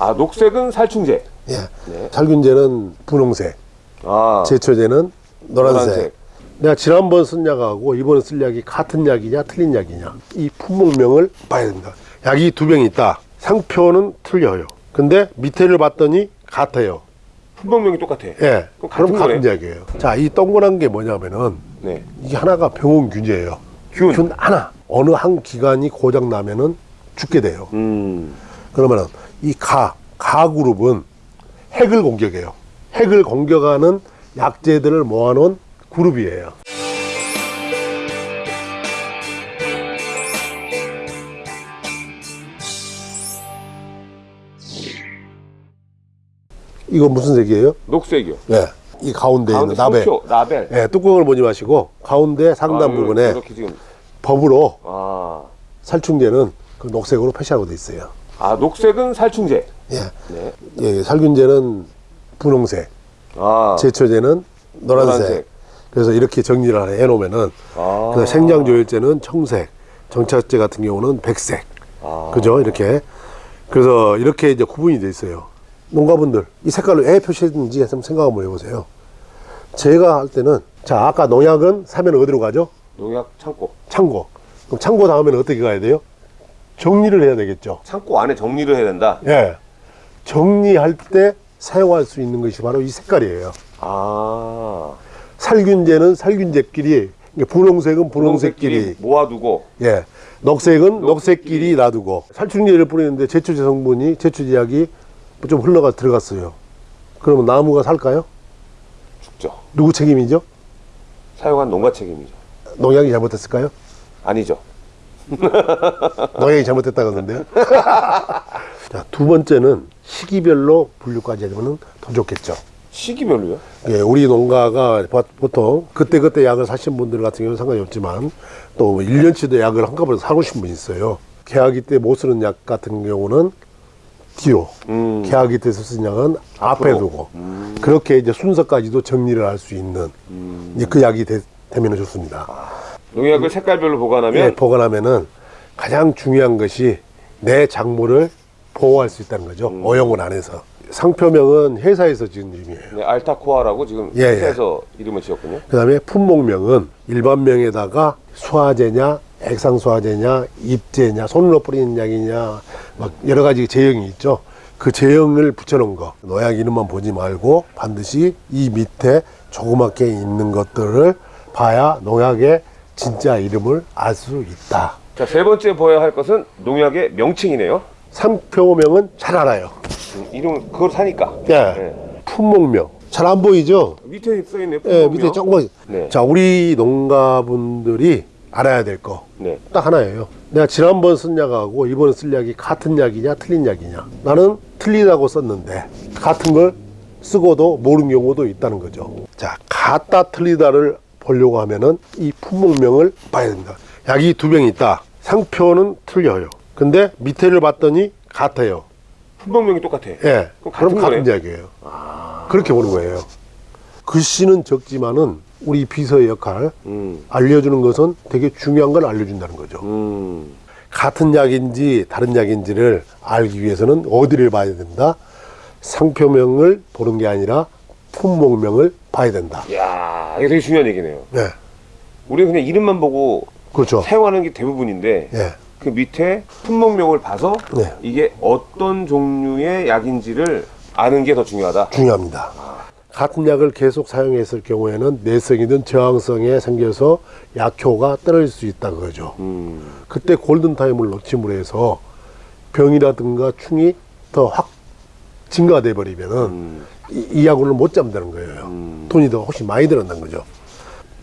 아 녹색은 살충제. 예. 네. 살균제는 분홍색, 아 제초제는 노란색. 노란색. 내가 지난번 쓴 약하고 이번에 쓸 약이 같은 약이냐 틀린 약이냐 이 품목명을 봐야 됩니다. 약이 두병 있다. 상표는 틀려요. 근데 밑에를 봤더니 같아요. 품목명이 똑같아. 예. 그럼 그럼 같은. 약이에요. 자, 이 동그란 게 뭐냐면은 네. 이게 하나가 병원균이에요. 균. 하나. 어느 한 기관이 고장 나면은 죽게 돼요. 음. 그러면은 이 가, 가 그룹은 핵을 공격해요. 핵을 공격하는 약재들을 모아놓은 그룹이에요. 이거 무슨 색이에요? 녹색이요. 예. 이 가운데, 가운데 있는 나벨. 라벨. 예, 뚜껑을 보지 마시고 가운데 상단 아, 부분에 이렇게 지금 법으로 아. 살충제는 그 녹색으로 표시하고 돼 있어요. 아 녹색은 살충제. 예. 네. 예, 살균제는 분홍색, 아. 제초제는 노란색. 노란색. 그래서 이렇게 정리를 해 놓으면은 아. 그 생장조율제는 청색, 정착제 같은 경우는 백색. 아. 그죠? 이렇게. 그래서 이렇게 이제 구분이 돼 있어요. 농가분들 이 색깔로 왜 표시했는지 한번 생각 한번 해보세요. 제가 할 때는 자 아까 농약은 사면 어디로 가죠? 농약 창고. 창고. 그럼 창고 다음에는 어떻게 가야 돼요? 정리를 해야 되겠죠. 창고 안에 정리를 해야 된다. 예. 정리할 때 사용할 수 있는 것이 바로 이 색깔이에요. 아. 살균제는 살균제끼리, 분홍색은 분홍색끼리, 모아두고 예. 녹색은 녹색끼리 놔두고 살충제를 뿌리는데 제초제 성분이 제초제약이 좀 흘러가 들어갔어요. 그러면 나무가 살까요? 죽죠. 누구 책임이죠? 사용한 농가 책임이죠. 농약이 잘못했을까요? 아니죠. 농약이 잘못했다 그러는데요. 자, 두 번째는 시기별로 분류까지 하면 더 좋겠죠. 시기별로요? 예, 우리 농가가 보- 보통 그때그때 약을 사신 분들 같은 경우는 상관이 없지만 또 1년치도 약을 한꺼번에 사고 싶은 분이 있어요. 계약이 때못 쓰는 약 같은 경우는 뒤로, 음. 계약이 때 쓰는 약은 앞에 앞으로. 두고 그렇게 이제 순서까지도 정리를 할 수 있는 음. 그 약이 되, 면 좋습니다. 농약을 색깔별로 보관하면 예, 보관하면은 가장 중요한 것이 내 작물을 보호할 수 있다는 거죠. 음. 오염을 안 해서. 상표명은 회사에서 지은 이름이에요. 네, 알타코아라고 지금 예, 예. 회사에서 이름을 지었군요. 그 다음에 품목명은 일반명에다가 수화제냐, 액상수화제냐, 입제냐, 손으로 뿌리는 약이냐, 막 여러 가지 제형이 있죠. 그 제형을 붙여놓은 거. 노약 이름만 보지 말고 반드시 이 밑에 조그맣게 있는 것들을 봐야 농약의 진짜 이름을 알 수 있다. 자, 세 번째 보아야 할 것은 농약의 명칭이네요. 상표명은 잘 알아요. 음, 이름 그걸 사니까. 예. 네. 품목명. 잘 안 보이죠? 밑에 써 있네요. 예, 밑에 조금. 네. 자, 우리 농가분들이 알아야 될 거. 네. 딱 하나예요. 내가 지난번 쓴 약하고 이번에 쓸 약이 같은 약이냐 틀린 약이냐. 나는 틀리다고 썼는데 같은 걸 쓰고도 모르는 경우도 있다는 거죠. 자, 같다 틀리다를 보려고 하면은 이 품목명을 봐야 됩니다. 약이 두병 있다. 상표는 틀려요. 근데 밑에를 봤더니 같아요. 품목명이 똑같아. 예. 그럼 그럼 같은 같은 거예요? 약이에요. 그렇게 보는 거예요. 글씨는 적지만은 우리 비서의 역할 음. 알려주는 것은 되게 중요한 걸 알려준다는 거죠. 음. 같은 약인지 다른 약인지를 알기 위해서는 어디를 봐야 된다? 상표명을 보는 게 아니라 품목명을 봐야 된다. 야, 이게 되게 중요한 얘기네요. 네. 우리는 그냥 이름만 보고 그렇죠. 사용하는 게 대부분인데 예. 그 밑에 품목명을 봐서 네. 이게 어떤 종류의 약인지를 아는 게 더 중요하다. 중요합니다. 같은 약을 계속 사용했을 경우에는 내성이든 저항성에 생겨서 약효가 떨어질 수 있다 그거죠. 음. 그때 골든타임을 놓침으로 해서 병이라든가 충이 더 확 증가돼 버리면은 음. 이, 이 약을 못 잡는다는 거예요. 음. 돈이 더 훨씬 많이 들었다는 거죠.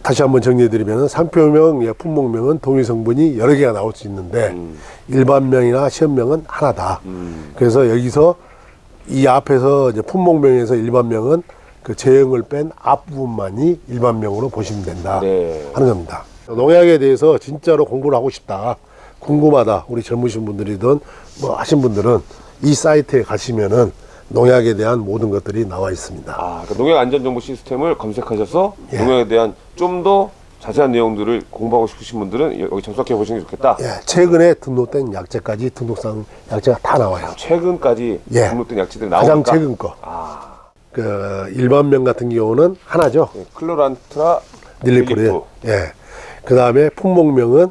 다시 한번 정리해드리면 상표명, 예, 품목명은 동일 성분이 여러 개가 나올 수 있는데 음. 일반명이나 시험명은 하나다. 음. 그래서 여기서 이 앞에서 이제 품목명에서 일반명은 그 제형을 뺀 앞부분만이 일반명으로 보시면 된다 네. 하는 겁니다. 농약에 대해서 진짜로 공부를 하고 싶다, 궁금하다. 우리 젊으신 분들이든 뭐 하신 분들은 이 사이트에 가시면은 농약에 대한 모든 것들이 나와 있습니다. 아, 그 농약 안전 정보 시스템을 검색하셔서 예. 농약에 대한 좀 더 자세한 내용들을 공부하고 싶으신 분들은 여기 접속해 보시는 게 좋겠다. 예, 최근에 등록된 약재까지 등록상 약재가 다 나와요. 최근까지 예. 등록된 약재들이 가장 나오니까 최근 거. 아, 그 일반명 같은 경우는 하나죠. 네, 클로란트라 닐리프리. 닐리프. 예. 그 다음에 품목명은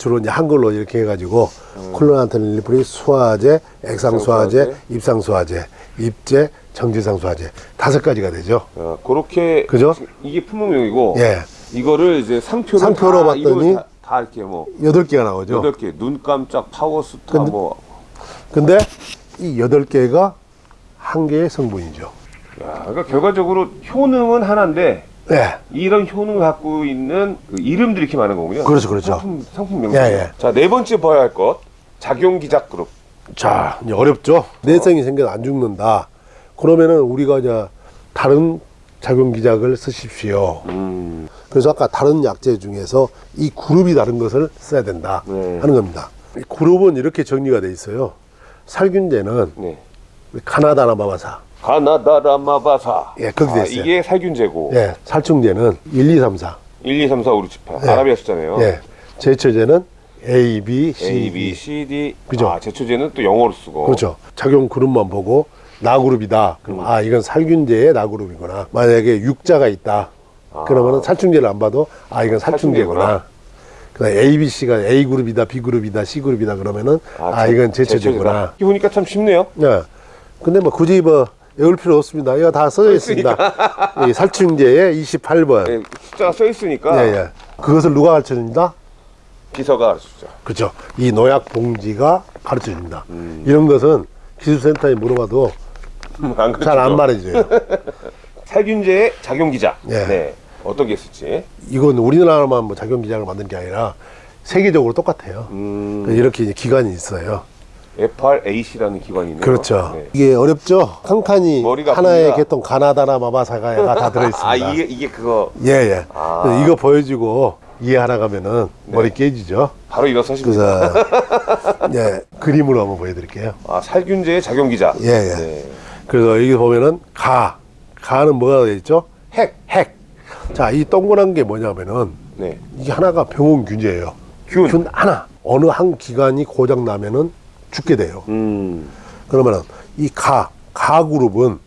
주로 이제 한글로 이렇게 해가지고 콜로나트 닐리프리 수화제, 액상수화제. 입상수화제, 입제, 정지상수화제 다섯 가지가 되죠. 어, 그렇게 그죠? 이게 품목명이고 예. 이거를 이제 상표로 상표로 다, 봤더니 다, 다 이렇게 뭐 여덟 개가 나오죠. 여덟 개, 눈 깜짝, 파워 스타 근데- 뭐 근데 이 여덟 개가 한 개의 성분이죠. 야, 그러니까 결과적으로 효능은 하나인데 예. 이런 효능을 갖고 있는 그 이름들이 이렇게 많은 거군요. 그렇죠, 그렇죠. 상품, 상품 명칭. 예, 예. 자, 네 번째 봐야 할 것. 작용기작 그룹. 자, 이제 어렵죠. 내성이 생겨서 안 죽는다. 그러면은 우리가 이제 다른 작용 기작을 쓰십시오. 음, 그래서 아까 다른 약재 중에서 이 그룹이 다른 것을 써야 된다 네. 하는 겁니다. 이 그룹은 이렇게 정리가 돼 있어요. 살균제는 네. 카나다나 마바사, 가나다라마바사. 예, 거기 돼 아, 있어요. 이게 살균제고. 예, 살충제는 1, 2, 3, 4, 1, 2, 3, 4, 5, 6, 7, 8. 예. 아라비아 숫자네요. 예, 제초제는 A, B, C, A, B, D. C, D. 그죠. 아, 제초제는 또 영어로 쓰고. 그렇죠. 작용 그룹만 보고 나그룹이다. 그럼 아 이건 살균제의 나그룹이구나. 만약에 육자가 있다. 그러면은 살충제를 안 봐도 아 이건 살충제구나. 살충제구나. 그다음 A, B, C가 A 그룹이다, B 그룹이다, C 그룹이다 그러면은 아, 제- 이건 제초제구나. 이렇게 보니까 참 쉽네요. 네. 근데 뭐 굳이 뭐 외울 필요 없습니다. 이거 다 써져 있습니다. 이 살충제의 28번. 예, 숫자가 써 있으니까 예, 예. 그것을 누가 가르쳐 줍니다? 비서가 가르쳐 주죠. 그렇죠. 이 노약 봉지가 가르쳐 줍니다. 음. 이런 것은 기술센터에 물어봐도 안잘안 가르쳐줘. 말해줘요. 살균제의 작용기작. 예. 네. 어떤 게 있을지. 이건 우리나라만 뭐 작용 기장을 만든 게 아니라 세계적으로 똑같아요. 음, 이렇게 기관이 있어요. FRAC라는 기관이 있네요. 그렇죠. 네. 이게 어렵죠. 한 칸이 머리가 하나의 아픕니다. 개통 가나다나 마바사가 다 들어있습니다. 아, 이게, 이게 그거. 예, 예. 아. 그래서 이거 보여주고 이해하나 가면은 머리 깨지죠. 바로 일어서십니다. 그래서 예, 그림으로 한번 보여드릴게요. 아, 살균제의 작용기작. 예, 예. 네. 그래서 여기 보면은 가, 가는 뭐가 되어 있죠? 핵, 핵. 자, 이 동그란 게 뭐냐면은 네. 이게 하나가 병원 균제예요. 균. 균 하나. 어느 한 기관이 고장 나면은 죽게 돼요. 음. 그러면은 이 가, 가 그룹은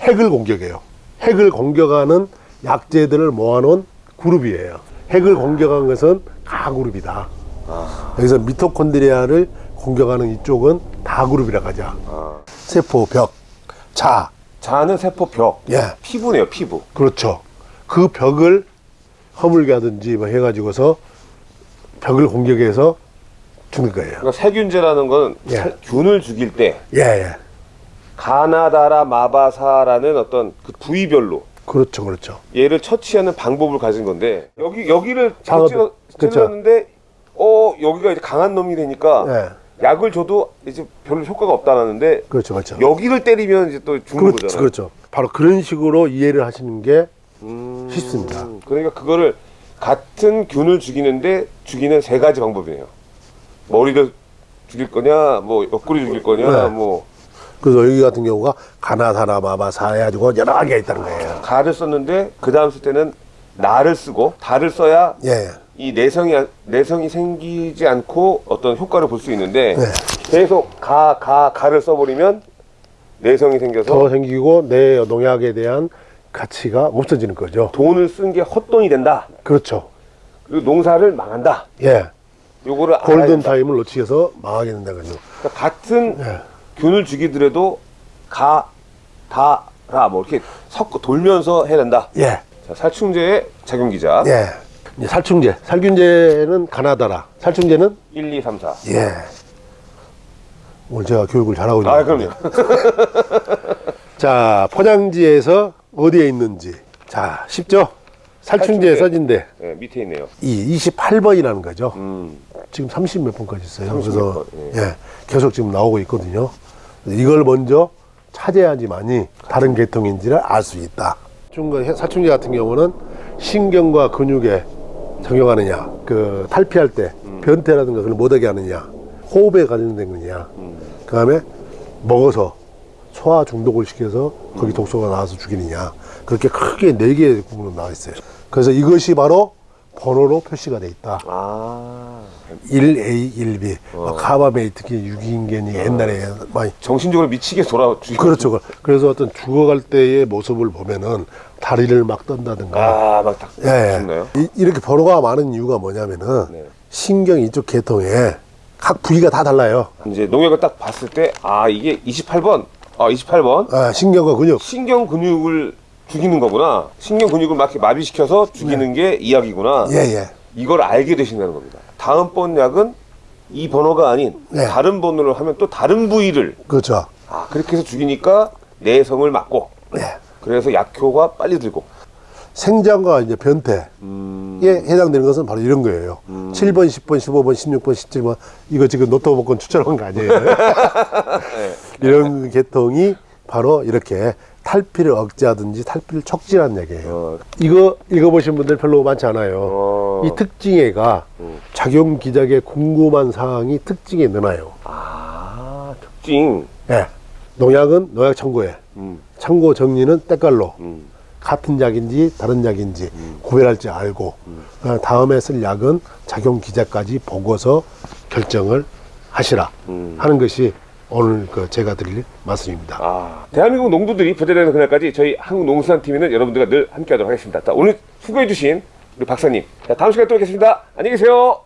핵을 공격해요. 핵을 공격하는 약재들을 모아놓은 그룹이에요. 핵을 공격한 것은 가 그룹이다. 여기서 미토콘드리아를 공격하는 이쪽은 다 그룹이라고 하자. 아. 세포, 벽, 자, 자는 세포 벽. 예, 피부네요, 피부. 그렇죠. 그 벽을 허물게 하든지 뭐 해가지고서 벽을 공격해서 죽는 거예요. 그러니까 살균제라는 건 예. 살- 균을 죽일 때 예, 예. 가나다라 마바사라는 어떤 그 부위별로 그렇죠, 그렇죠. 얘를 처치하는 방법을 가진 건데 여기 여기를 찔러. 찔렀는데 어 여기가 이제 강한 놈이 되니까 예, 약을 줘도 이제 별로 효과가 없다라는데 그렇죠, 그렇죠. 여기를 때리면 이제 또 죽는 그렇죠, 거잖아요. 그렇죠. 바로 그런 식으로 이해를 하시는 게 음, 쉽습니다. 그러니까 그거를 같은 균을 죽이는데 죽이는 세 가지 방법이에요. 머리를 죽일 거냐, 뭐 옆구리 죽일 거냐, 네. 뭐 그래서 여기 같은 경우가 가나다나 마바사 해가지고 여러 개가 있다는 거예요. 가를 썼는데 그 다음 쓸 때는 나를 쓰고 다를 써야 예, 이 내성이 내성이 생기지 않고 어떤 효과를 볼 수 있는데 네. 계속 가 가 가를 써버리면 내성이 생겨서 더 생기고 내 농약에 대한 가치가 없어지는 거죠. 돈을 쓴 게 헛돈이 된다. 그렇죠. 그리고 농사를 망한다. 예, 요거를 골든. 타임을 놓치게서 망하게 된다는 거죠. 그러니까 같은 예. 균을 죽이더라도 가, 다, 라, 뭐 이렇게 섞어 돌면서 해야 된다. 예, 자, 살충제의 작용 기자. 예. 이제 살충제, 살균제는 가나다라, 살충제는 1, 2, 3, 4. 예. 오늘 제가 교육을 잘하고 있는 아. 그럼요. 자, 포장지에서 어디에 있는지. 자, 쉽죠? 살충제 살충제. 써진데 네, 밑에 있네요. 이 28번이라는 거죠. 음, 지금 30 몇 번까지 있어요. 30 그래서 예. 예, 계속 지금 나오고 있거든요. 이걸 먼저 찾아야지만이 다른 계통인지를 알 수 있다. 중간 사충제 같은 경우는 신경과 근육에 적용하느냐, 그 탈피할 때 음. 변태라든가 그걸 못하게 하느냐, 호흡에 관련된 거냐, 음. 그 다음에 먹어서 소화 중독을 시켜서 거기 독소가 나와서 죽이느냐, 그렇게 크게 네 개의 부분으로 나와 있어요. 그래서 이것이 바로 번호로 표시가 돼 있다. 아 1A, 1B, 어. 뭐 카바메이트기 유기인견이 옛날에 많이 정신적으로 미치게 돌아 죽이 그렇죠. 그래서 어떤 죽어갈 때의 모습을 보면은 다리를 막 떤다든가. 아 막 딱 예, 죽나요? 예. 이- 이렇게 번호가 많은 이유가 뭐냐면은 네. 신경 이쪽 계통에 각 부위가 다 달라요. 이제 농약을 딱 봤을 때 아 이게 28번 아 28번 아, 신경과 근육. 신경 근육을 죽이는 거구나 신경 근육을 막 마비시켜서 죽이는 게 이약이구나 네. 예, 예. 이걸 알게 되신다는 겁니다 다음번 약은 이 번호가 아닌 네. 다른 번호를 하면 또 다른 부위를 그렇죠. 아 그렇게 해서 죽이니까 내성을 막고 예. 그래서 약효가 빨리 들고 생장과 이제 변태에 음, 해당되는 것은 바로 이런 거예요. 7번, 10번, 15번, 16번, 17번. 이거 지금 노트북권 추천한 거 아니에요? 이런 계통이 바로 이렇게 탈피를 억제하든지 탈피를 촉진하는 얘기예요. 어, 이거 읽어보신 분들 별로 많지 않아요. 어. 이 특징애가 작용 기작에 궁금한 사항이 특징에 넣어요. 아 특징 예. 농약은 농약 청구에, 음, 청구 정리는 때깔로 음. 같은 약인지 다른 약인지 구별할 줄 알고 어, 다음에 쓸 약은 작용 기작까지 보고서 결정을 하시라 음. 하는 것이 오늘 그 제가 드릴 말씀입니다. 아, 대한민국 농부들이 부재되는 그날까지 저희 한국농수산팀에는 여러분들과 늘 함께하도록 하겠습니다. 자, 오늘 수고해주신 우리 박사님. 자, 다음 시간에 또 뵙겠습니다. 안녕히 계세요.